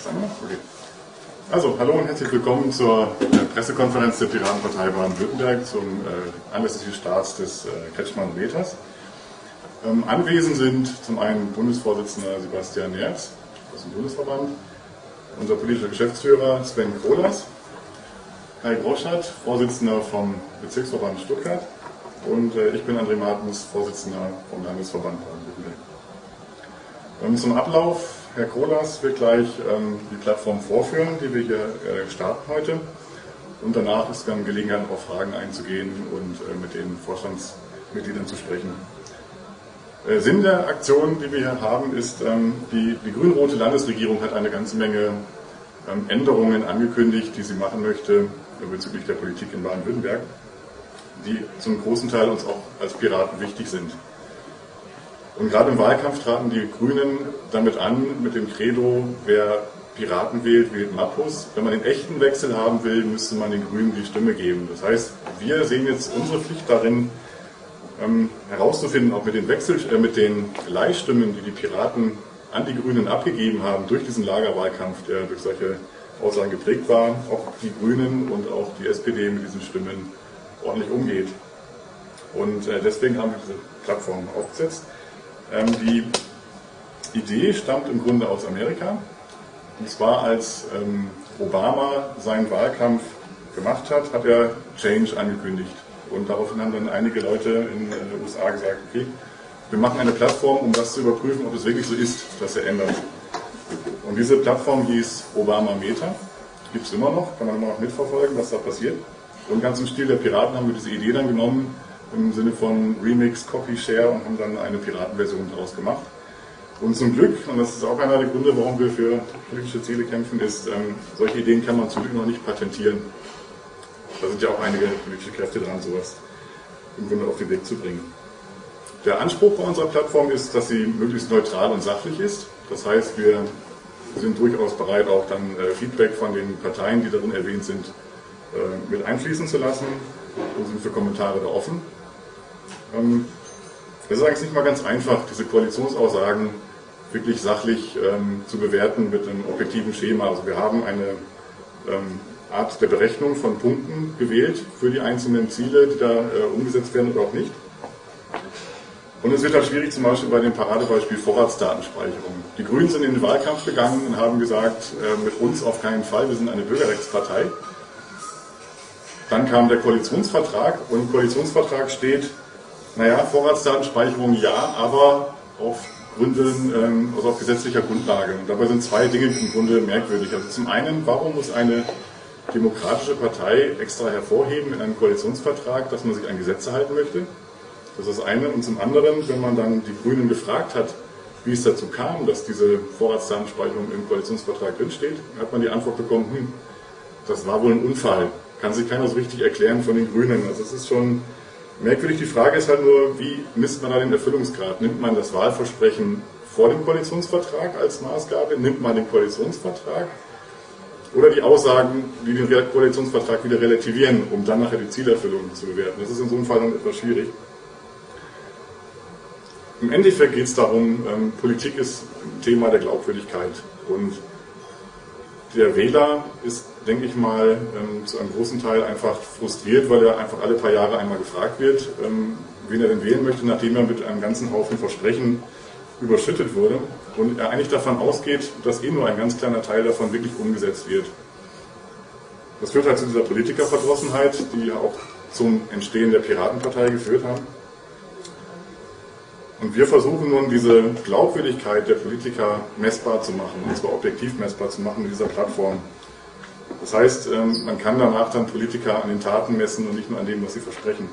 Okay. Also, hallo und herzlich willkommen zur Pressekonferenz der Piratenpartei Baden-Württemberg zum äh, anlässlich des Starts des äh, Kretschmann-Meters. Ähm, anwesend sind zum einen Bundesvorsitzender Sebastian Nerz aus dem Bundesverband, unser politischer Geschäftsführer Sven Krolas, Kai Groschat, Vorsitzender vom Bezirksverband Stuttgart und äh, ich bin André Martens, Vorsitzender vom Landesverband Baden-Württemberg. Ähm, zum Ablauf Herr Kolas wird gleich ähm, die Plattform vorführen, die wir hier äh, starten heute. Und danach ist dann Gelegenheit, auf Fragen einzugehen und äh, mit den Vorstandsmitgliedern zu sprechen. Äh, Sinn der Aktion, die wir hier haben, ist, ähm, die, die grün-rote Landesregierung hat eine ganze Menge ähm, Änderungen angekündigt, die sie machen möchte bezüglich der Politik in Baden-Württemberg, die zum großen Teil uns auch als Piraten wichtig sind. Und gerade im Wahlkampf traten die Grünen damit an, mit dem Credo, wer Piraten wählt, wählt Mappus. Wenn man den echten Wechsel haben will, müsste man den Grünen die Stimme geben. Das heißt, wir sehen jetzt unsere Pflicht darin, ähm, herauszufinden, ob mit den, Wechsel, äh, mit den Leihstimmen, die die Piraten an die Grünen abgegeben haben, durch diesen Lagerwahlkampf, der durch solche Aussagen geprägt war, ob die Grünen und auch die SPD mit diesen Stimmen ordentlich umgeht. Und äh, deswegen haben wir diese Plattform aufgesetzt. Ähm, die Idee stammt im Grunde aus Amerika. Und zwar als ähm, Obama seinen Wahlkampf gemacht hat, hat er Change angekündigt. Und daraufhin haben dann einige Leute in den USA gesagt, okay, wir machen eine Plattform, um das zu überprüfen, ob es wirklich so ist, dass er ändert. Und diese Plattform hieß Obama Meta, gibt es immer noch, kann man immer noch mitverfolgen, was da passiert. Und ganz im Stil der Piraten haben wir diese Idee dann genommen im Sinne von Remix, Copy, Share und haben dann eine Piratenversion daraus gemacht. Und zum Glück, und das ist auch einer der Gründe, warum wir für politische Ziele kämpfen, ist, ähm, solche Ideen kann man zum Glück noch nicht patentieren. Da sind ja auch einige politische Kräfte dran, sowas im Grunde auf den Weg zu bringen. Der Anspruch bei unserer Plattform ist, dass sie möglichst neutral und sachlich ist. Das heißt, wir sind durchaus bereit, auch dann äh, Feedback von den Parteien, die darin erwähnt sind, äh, mit einfließen zu lassen und sind für Kommentare da offen. Ähm, es ist eigentlich nicht mal ganz einfach, diese Koalitionsaussagen wirklich sachlich ähm, zu bewerten mit einem objektiven Schema. Also wir haben eine ähm, Art der Berechnung von Punkten gewählt für die einzelnen Ziele, die da äh, umgesetzt werden oder auch nicht. Und es wird halt schwierig, zum Beispiel bei dem Paradebeispiel Vorratsdatenspeicherung. Die Grünen sind in den Wahlkampf gegangen und haben gesagt, äh, mit uns auf keinen Fall, wir sind eine Bürgerrechtspartei. Dann kam der Koalitionsvertrag und im Koalitionsvertrag steht, naja, Vorratsdatenspeicherung ja, aber auf Gründen, ähm, also auf gesetzlicher Grundlage. Und dabei sind zwei Dinge im Grunde merkwürdig. Also zum einen, warum muss eine demokratische Partei extra hervorheben in einem Koalitionsvertrag, dass man sich an Gesetze halten möchte? Das ist das eine. Und zum anderen, wenn man dann die Grünen gefragt hat, wie es dazu kam, dass diese Vorratsdatenspeicherung im Koalitionsvertrag drinsteht, hat man die Antwort bekommen, hm, das war wohl ein Unfall. Kann sich keiner so richtig erklären von den Grünen. Also es ist schon merkwürdig. Die Frage ist halt nur, wie misst man da den Erfüllungsgrad? Nimmt man das Wahlversprechen vor dem Koalitionsvertrag als Maßgabe? Nimmt man den Koalitionsvertrag? Oder die Aussagen, die den Koalitionsvertrag wieder relativieren, um dann nachher die Zielerfüllung zu bewerten. Das ist in so einem Fall dann etwas schwierig. Im Endeffekt geht es darum, ähm, Politik ist ein Thema der Glaubwürdigkeit. Und der Wähler ist, denke ich mal, ähm, zu einem großen Teil einfach frustriert, weil er einfach alle paar Jahre einmal gefragt wird, ähm, wen er denn wählen möchte, nachdem er mit einem ganzen Haufen Versprechen überschüttet wurde und er eigentlich davon ausgeht, dass eh nur ein ganz kleiner Teil davon wirklich umgesetzt wird. Das führt halt zu dieser Politikerverdrossenheit, die ja auch zum Entstehen der Piratenpartei geführt haben. Und wir versuchen nun, diese Glaubwürdigkeit der Politiker messbar zu machen, und zwar objektiv messbar zu machen mit dieser Plattform. Das heißt, ähm, man kann danach dann Politiker an den Taten messen und nicht nur an dem, was sie versprechen.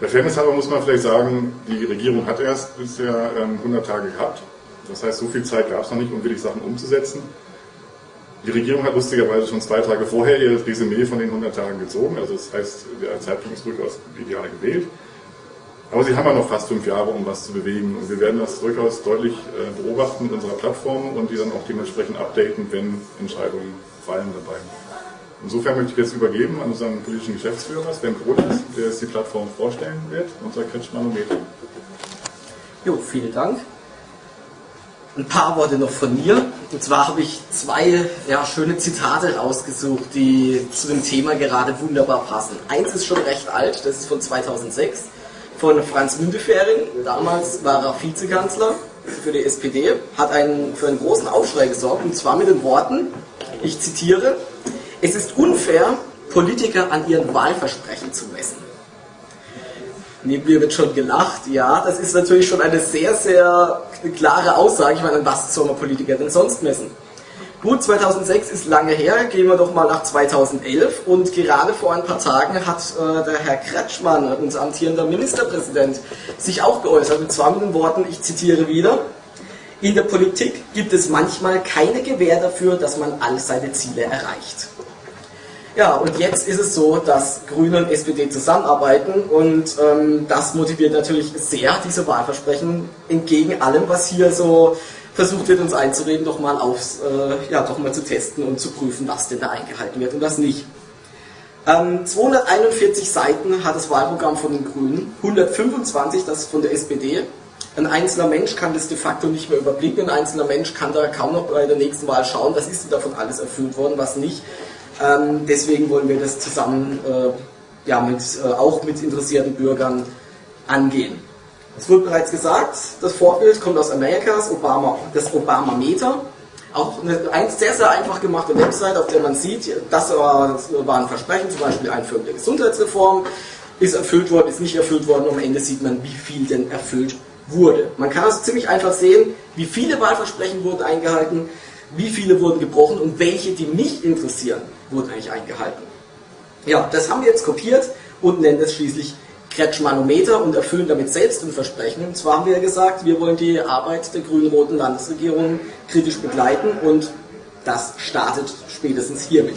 Der Fairness halber muss man vielleicht sagen, die Regierung hat erst bisher 100 ähm, Tage gehabt. Das heißt, so viel Zeit gab es noch nicht, um wirklich Sachen umzusetzen. Die Regierung hat lustigerweise schon zwei Tage vorher ihr Resümee von den 100 Tagen gezogen. Also das heißt, der Zeitpunkt ist durchaus ideal gewählt. Aber sie haben ja noch fast fünf Jahre, um was zu bewegen. Und wir werden das durchaus deutlich äh, beobachten mit unserer Plattform und die dann auch dementsprechend updaten, wenn Entscheidungen fallen dabei. Insofern möchte ich jetzt übergeben an unseren politischen Geschäftsführer, Sven Krolas, der jetzt die Plattform vorstellen wird, unser Kretschmanometer. Jo, vielen Dank. ein paar Worte noch von mir. Und zwar habe ich zwei ja, schöne Zitate rausgesucht, die zu dem Thema gerade wunderbar passen. Eins ist schon recht alt, das ist von 2006, von Franz Müntefering. Damals war er Vizekanzler für die SPD, hat einen, für einen großen Aufschrei gesorgt, und zwar mit den Worten, ich zitiere, es ist unfair, Politiker an ihren Wahlversprechen zu messen. Neben mir wird schon gelacht. Ja, das ist natürlich schon eine sehr, sehr klare Aussage. Ich meine, was soll man Politiker denn sonst messen? Gut, 2006 ist lange her, gehen wir doch mal nach 2011 und gerade vor ein paar Tagen hat äh, der Herr Kretschmann, unser amtierender Ministerpräsident, sich auch geäußert mit den Worten, ich zitiere wieder, in der Politik gibt es manchmal keine Gewähr dafür, dass man all seine Ziele erreicht. Ja, und jetzt ist es so, dass Grüne und SPD zusammenarbeiten. Und ähm, das motiviert natürlich sehr, diese Wahlversprechen entgegen allem, was hier so versucht wird, uns einzureden, doch mal aufs, äh, ja, doch mal zu testen und zu prüfen, was denn da eingehalten wird und was nicht. Ähm, 241 Seiten hat das Wahlprogramm von den Grünen, 125 das von der SPD. Ein einzelner Mensch kann das de facto nicht mehr überblicken, ein einzelner Mensch kann da kaum noch bei der nächsten Wahl schauen, was ist denn davon alles erfüllt worden, was nicht. Ähm, deswegen wollen wir das zusammen äh, ja, mit, äh, auch mit interessierten Bürgern angehen. Es wurde bereits gesagt, das Vorbild kommt aus Amerika, das Obama, das Obama-Meter. Auch eine sehr, sehr einfach gemachte Website, auf der man sieht, das war, das war ein Versprechen, zum Beispiel Einführung der Gesundheitsreform, ist erfüllt worden, ist nicht erfüllt worden, und am Ende sieht man, wie viel denn erfüllt wurde. Man kann also ziemlich einfach sehen, wie viele Wahlversprechen wurden eingehalten, wie viele wurden gebrochen und welche, die mich interessieren, wurden eigentlich eingehalten. Ja, das haben wir jetzt kopiert und nennen es schließlich Kretschmanometer und erfüllen damit selbst ein Versprechen. Und zwar haben wir ja gesagt, wir wollen die Arbeit der grün-roten Landesregierung kritisch begleiten und das startet spätestens hiermit.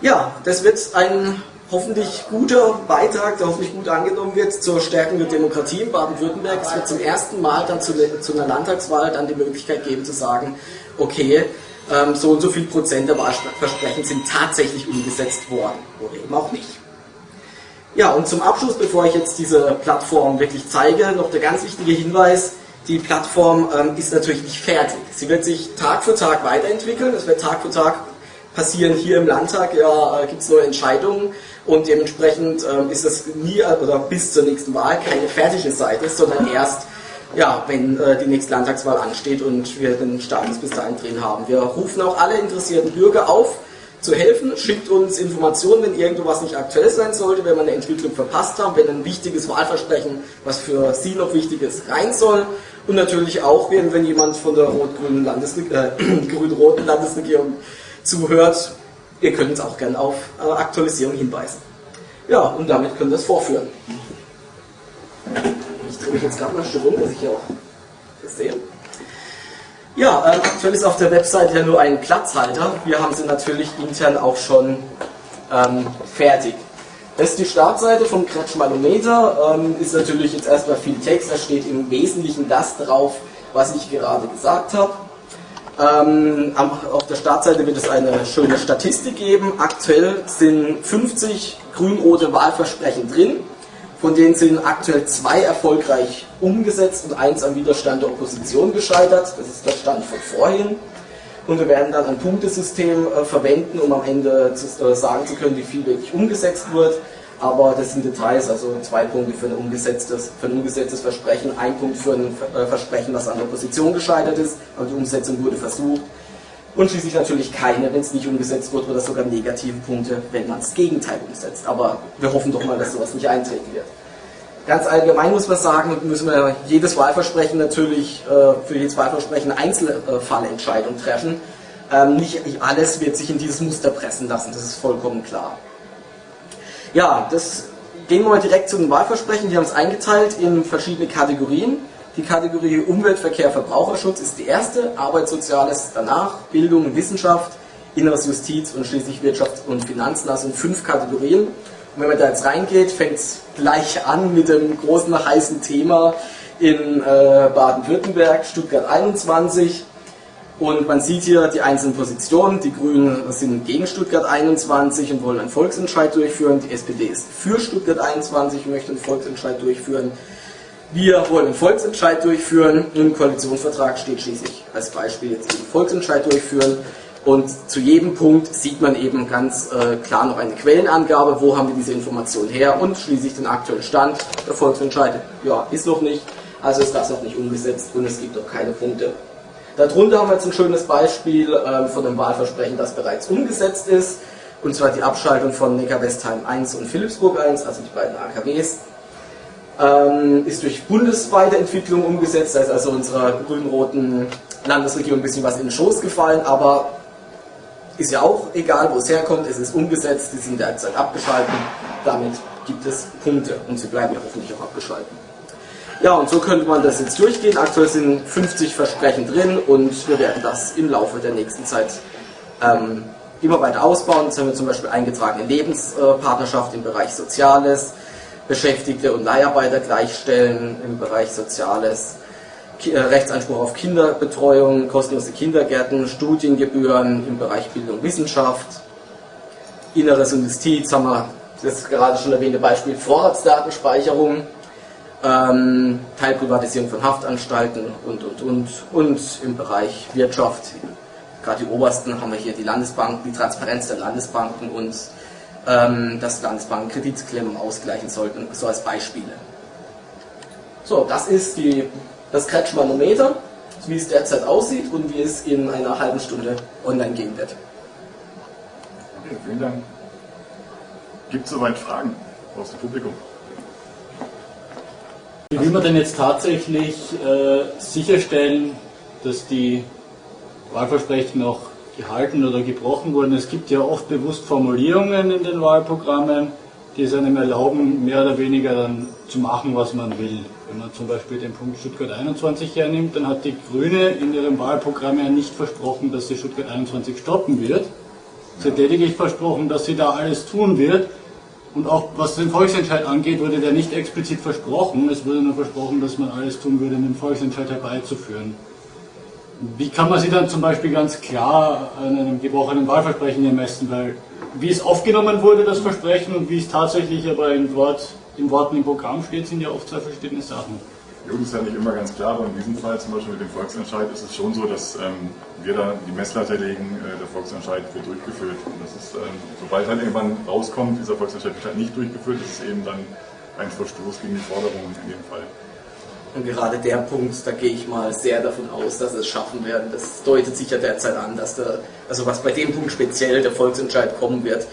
Ja, das wird ein hoffentlich guter Beitrag, der hoffentlich gut angenommen wird zur Stärkung der Demokratie in Baden-Württemberg. Es wird zum ersten Mal dann zu, zu, einer Landtagswahl dann die Möglichkeit geben zu sagen, okay, ähm, so und so viel Prozent der Wahlversprechen sind tatsächlich umgesetzt worden oder eben auch nicht. Ja, und zum Abschluss, bevor ich jetzt diese Plattform wirklich zeige, noch der ganz wichtige Hinweis, die Plattform ähm, ist natürlich nicht fertig. Sie wird sich Tag für Tag weiterentwickeln, es wird Tag für Tag passieren. Hier im Landtag ja, äh, gibt es neue Entscheidungen und dementsprechend ähm, ist es nie oder bis zur nächsten Wahl keine fertige Seite, sondern erst ja, wenn äh, die nächste Landtagswahl ansteht und wir den Status bis dahin drin haben. Wir rufen auch alle interessierten Bürger auf, zu helfen. Schickt uns Informationen, wenn irgendwas nicht aktuell sein sollte, wenn wir eine Entwicklung verpasst haben, wenn ein wichtiges Wahlversprechen, was für Sie noch wichtig ist, rein soll. Und natürlich auch, wenn, wenn jemand von der rot-grünen Landesregierung, äh, grün-roten Landesregierung zuhört, Ihr könnt uns auch gerne auf äh, Aktualisierung hinweisen. Ja, und damit können wir es vorführen. Ich drehe mich jetzt gerade mal ein Stück rum, dass ich hier auch das sehe. Ja, äh, aktuell ist auf der Website ja nur ein Platzhalter. Wir haben sie natürlich intern auch schon ähm, fertig. Das ist die Startseite vom Kretschmanometer. Ähm, ist natürlich jetzt erstmal viel Text. Da steht im Wesentlichen das drauf, was ich gerade gesagt habe. Ähm, auf der Startseite wird es eine schöne Statistik geben. Aktuell sind 50 grün-rote Wahlversprechen drin. Von denen sind aktuell zwei erfolgreich umgesetzt und eins am Widerstand der Opposition gescheitert. Das ist der Stand von vorhin. Und wir werden dann ein Punktesystem äh, verwenden, um am Ende zu, äh, sagen zu können, wie viel wirklich umgesetzt wird aber das sind Details, also zwei Punkte für ein umgesetztes, für ein umgesetztes Versprechen, ein Punkt für ein äh, Versprechen, was an der Opposition gescheitert ist, aber die Umsetzung wurde versucht. Und schließlich natürlich keine, wenn es nicht umgesetzt wird, oder sogar negative Punkte, wenn man das Gegenteil umsetzt. Aber wir hoffen doch mal, dass sowas nicht eintreten wird. Ganz allgemein muss man sagen, müssen wir jedes Wahlversprechen natürlich äh, für jedes Wahlversprechen Einzelfallentscheidung treffen. Ähm, nicht alles wird sich in dieses Muster pressen lassen, das ist vollkommen klar. Ja, das gehen wir mal direkt zu den Wahlversprechen. Die haben es eingeteilt in verschiedene Kategorien. Die Kategorie Umwelt, Verkehr, Verbraucherschutz ist die erste, Arbeit, Soziales danach, Bildung, Wissenschaft, Inneres, Justiz und schließlich Wirtschaft und Finanzen. Das sind fünf Kategorien. Und wenn man da jetzt reingeht, fängt es gleich an mit dem großen heißen Thema in äh, Baden-Württemberg, Stuttgart 21. Und man sieht hier die einzelnen Positionen. Die Grünen sind gegen Stuttgart 21 und wollen einen Volksentscheid durchführen. Die SPD ist für Stuttgart 21 und möchte einen Volksentscheid durchführen. Wir wollen einen Volksentscheid durchführen. Im Koalitionsvertrag steht schließlich als Beispiel jetzt den Volksentscheid durchführen. Und zu jedem Punkt sieht man eben ganz äh, klar noch eine Quellenangabe, wo haben wir diese Informationen her und schließlich den aktuellen Stand. Der Volksentscheid, ja, ist noch nicht, also ist das noch nicht umgesetzt und es gibt noch keine Punkte. Darunter haben wir jetzt ein schönes Beispiel äh, von einem Wahlversprechen, das bereits umgesetzt ist, und zwar die Abschaltung von Neckar-Westheim 1 und Philipsburg 1, also die beiden AKWs ähm, ist durch bundesweite Entwicklung umgesetzt, da ist also unserer grün-roten Landesregierung ein bisschen was in den Schoß gefallen, aber ist ja auch egal, wo es herkommt, es ist umgesetzt, die sind derzeit abgeschalten, damit gibt es Punkte. Und sie bleiben ja hoffentlich auch abgeschalten. Ja, und so könnte man das jetzt durchgehen. Aktuell sind 50 Versprechen drin. Und wir werden das im Laufe der nächsten Zeit ähm, immer weiter ausbauen. Jetzt haben wir zum Beispiel eingetragene Lebenspartnerschaft im Bereich Soziales, Beschäftigte und Leiharbeiter gleichstellen im Bereich Soziales, äh, Rechtsanspruch auf Kinderbetreuung, kostenlose Kindergärten, Studiengebühren im Bereich Bildung und Wissenschaft, Inneres und Justiz haben wir das gerade schon erwähnte Beispiel Vorratsdatenspeicherung, ähm, Teilprivatisierung von Haftanstalten und, und, und, und im Bereich Wirtschaft, gerade die obersten haben wir hier die Landesbanken, die Transparenz der Landesbanken und dass Landesbanken Kreditklemmen ausgleichen sollten, so als Beispiele. So, das ist die, das Kretschmanometer, wie es derzeit aussieht und wie es in einer halben Stunde online gehen wird. Okay, vielen Dank. Gibt es soweit Fragen aus dem Publikum? Wie will man denn jetzt tatsächlich äh, sicherstellen, dass die Wahlversprechen auch gehalten oder gebrochen wurden. Es gibt ja oft bewusst Formulierungen in den Wahlprogrammen, die es einem erlauben, mehr oder weniger dann zu machen, was man will. Wenn man zum Beispiel den Punkt Stuttgart 21 hernimmt, dann hat die Grüne in ihrem Wahlprogramm ja nicht versprochen, dass sie Stuttgart 21 stoppen wird. Sie hat lediglich versprochen, dass sie da alles tun wird. Und auch was den Volksentscheid angeht, wurde der nicht explizit versprochen. Es wurde nur versprochen, dass man alles tun würde, um den Volksentscheid herbeizuführen. Wie kann man sie dann zum Beispiel ganz klar an einem gebrochenen Wahlversprechen ermessen? Weil wie es aufgenommen wurde, das Versprechen, und wie es tatsächlich aber in, Wort, in Worten im Programm steht, sind ja oft zwei verschiedene Sachen. Das ist ja nicht immer ganz klar, aber in diesem Fall zum Beispiel mit dem Volksentscheid ist es schon so, dass ähm, wir da die Messlatte legen, äh, der Volksentscheid wird durchgeführt. Und das ist, ähm, sobald halt irgendwann rauskommt, dieser Volksentscheid wird halt nicht durchgeführt, ist es eben dann ein Verstoß gegen die Forderungen in dem Fall. Und gerade der Punkt, da gehe ich mal sehr davon aus, dass es schaffen werden. Das deutet sich ja derzeit an, dass der, also was bei dem Punkt speziell der Volksentscheid kommen wird,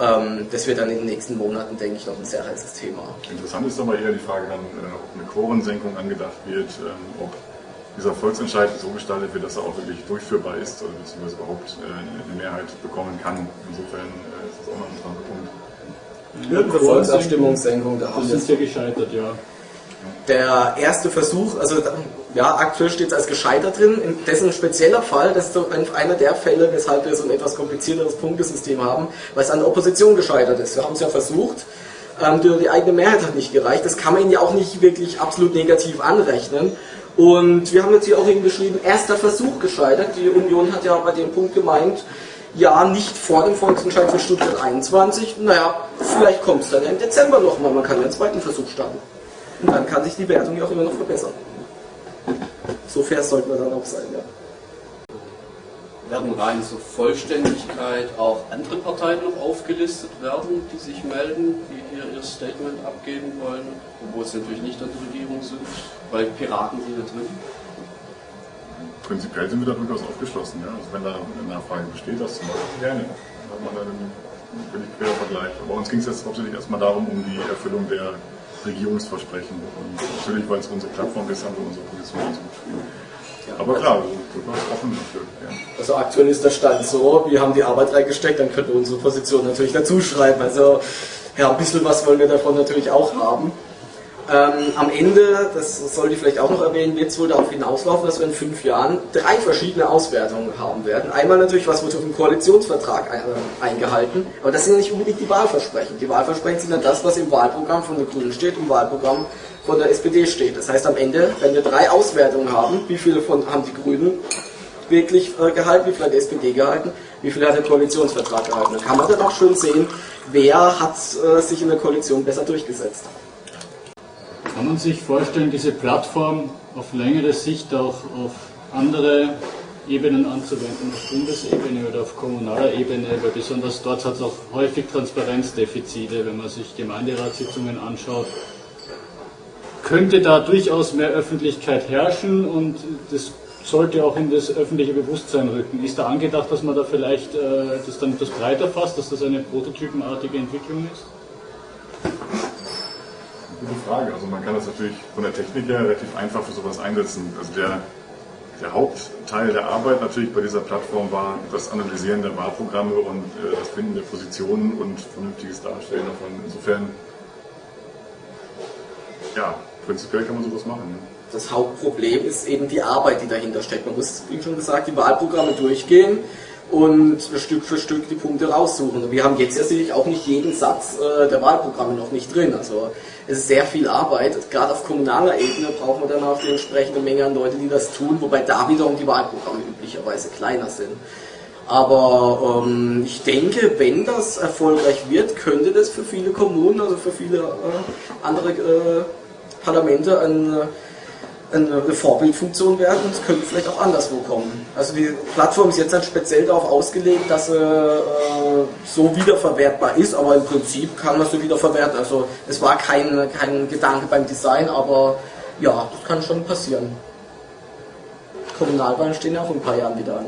ähm, das wird dann in den nächsten Monaten, denke ich, noch ein sehr heißes Thema. Interessant ist aber eher die Frage dann, äh, ob eine Quorensenkung angedacht wird, ähm, ob dieser Volksentscheid so gestaltet wird, dass er auch wirklich durchführbar ist oder beziehungsweise überhaupt äh, eine Mehrheit bekommen kann. Insofern äh, ist das auch noch ein interessanter Punkt. Irgendeine Volksabstimmungssenkung, da haben wir. Das sind ja gescheitert, ja der erste Versuch, also ja, aktuell steht es als gescheitert drin, dessen spezieller Fall, das ist so einer der Fälle, weshalb wir so ein etwas komplizierteres Punktesystem haben, weil es an der Opposition gescheitert ist. Wir haben es ja versucht, ähm, die eigene Mehrheit hat nicht gereicht, das kann man ihnen ja auch nicht wirklich absolut negativ anrechnen. Und wir haben jetzt hier auch eben geschrieben, erster Versuch gescheitert. Die Union hat ja bei dem Punkt gemeint, ja, nicht vor dem Volksentscheid für Stuttgart 21. Naja, vielleicht kommt es dann ja im Dezember nochmal, man kann ja einen zweiten Versuch starten. Und dann kann sich die Wertung ja auch immer noch verbessern. So fair sollten wir dann auch sein, ja. Werden rein zur Vollständigkeit auch andere Parteien noch aufgelistet werden, die sich melden, die hier ihr Statement abgeben wollen, obwohl sie natürlich nicht an der Regierung sind, weil Piraten sind hier drin? Prinzipiell sind wir da durchaus aufgeschlossen. Ja? Also wenn da eine Nachfrage besteht, das zum Beispiel gerne. Dann hat man dann einen völlig querer Vergleich. Aber uns ging es jetzt hauptsächlich erstmal darum, um die Erfüllung der Regierungsversprechen. Und natürlich, weil es unsere Plattform ist, haben wir unsere Position. Ja, Aber klar, durchaus offen dafür. Ja. Also aktuell ist der Stand so, wir haben die Arbeit reingesteckt, dann können wir unsere Position natürlich dazu schreiben. Also ja, ein bisschen was wollen wir davon natürlich auch haben. Ähm, am Ende, das sollte ich vielleicht auch noch erwähnen, wird es wohl darauf hinauslaufen, dass wir in fünf Jahren drei verschiedene Auswertungen haben werden. Einmal natürlich, was wird auf dem Koalitionsvertrag äh, eingehalten, aber das sind ja nicht unbedingt die Wahlversprechen. Die Wahlversprechen sind ja das, was im Wahlprogramm von der Grünen steht, im Wahlprogramm von der SPD steht. Das heißt, am Ende, wenn wir drei Auswertungen haben, wie viele von haben die Grünen wirklich äh, gehalten, wie viele hat die SPD gehalten, wie viele hat der Koalitionsvertrag gehalten. Dann kann man dann auch schön sehen, wer hat äh, sich in der Koalition besser durchgesetzt. Kann man sich vorstellen, diese Plattform auf längere Sicht auch auf andere Ebenen anzuwenden, auf Bundesebene oder auf kommunaler Ebene, weil besonders dort hat es auch häufig Transparenzdefizite, wenn man sich Gemeinderatssitzungen anschaut. Könnte da durchaus mehr Öffentlichkeit herrschen und das sollte auch in das öffentliche Bewusstsein rücken. Ist da angedacht, dass man da vielleicht äh, das dann etwas breiter fasst, dass das eine prototypenartige Entwicklung ist? Gute Frage. Also man kann das natürlich von der Technik her relativ einfach für sowas einsetzen. Also der, der Hauptteil der Arbeit natürlich bei dieser Plattform war das Analysieren der Wahlprogramme und äh, das Finden der Positionen und vernünftiges Darstellen davon. Insofern, ja, prinzipiell kann man sowas machen. Ne? Das Hauptproblem ist eben die Arbeit, die dahinter steckt. Man muss, wie schon gesagt, die Wahlprogramme durchgehen und Stück für Stück die Punkte raussuchen. Wir haben jetzt ja sicherlich auch nicht jeden Satz äh, der Wahlprogramme noch nicht drin. Also es ist sehr viel Arbeit. Gerade auf kommunaler Ebene braucht man dann auch die entsprechende Menge an Leute, die das tun, wobei da wiederum die Wahlprogramme üblicherweise kleiner sind. Aber ähm, ich denke, wenn das erfolgreich wird, könnte das für viele Kommunen, also für viele äh, andere äh, Parlamente ein eine Vorbildfunktion werden und es könnte vielleicht auch anderswo kommen. Also die Plattform ist jetzt halt speziell darauf ausgelegt, dass sie äh, so wiederverwertbar ist, aber im Prinzip kann man sie wiederverwerten. Also es war kein, kein Gedanke beim Design, aber ja, das kann schon passieren. Kommunalwahlen stehen ja auch in ein paar Jahren wieder an.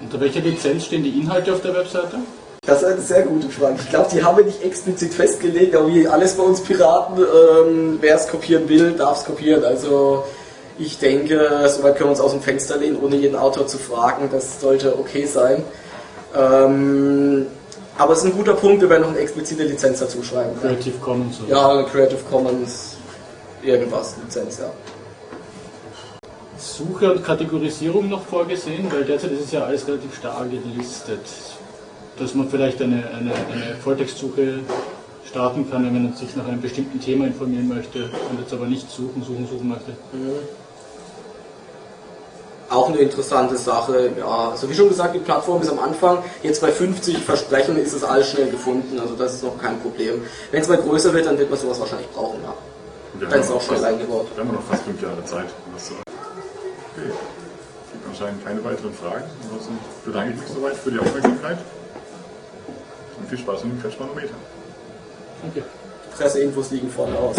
Unter welcher Lizenz stehen die Inhalte auf der Webseite? Das ist eine sehr gute Frage. Ich glaube, die haben wir nicht explizit festgelegt, aber wie alles bei uns Piraten, ähm, wer es kopieren will, darf es kopieren. Also ich denke, soweit können wir uns aus dem Fenster lehnen, ohne jeden Autor zu fragen. Das sollte okay sein. Ähm, aber es ist ein guter Punkt, wir werden noch eine explizite Lizenz dazu schreiben. Creative Commons. Oder? Ja, Creative Commons, irgendwas, Lizenz, ja. Suche und Kategorisierung noch vorgesehen, weil derzeit ist es ja alles relativ stark gelistet dass man vielleicht eine, eine, eine Volltextsuche starten kann, wenn man sich nach einem bestimmten Thema informieren möchte und jetzt aber nicht suchen, suchen, suchen möchte. Auch eine interessante Sache, ja. Also wie schon gesagt, die Plattform ist am Anfang, jetzt bei 50 Versprechen ist es alles schnell gefunden, also das ist noch kein Problem. Wenn es mal größer wird, dann wird man sowas wahrscheinlich brauchen, ja. Dann ist es auch schnell eingebaut. Wir haben noch fast fünf Jahre Zeit. Okay. Es gibt anscheinend keine weiteren Fragen. Ansonsten bedanke ich mich soweit für die Aufmerksamkeit. Viel Spaß mit dem Kretschmanometer. Danke. Presseinfos liegen vorne aus.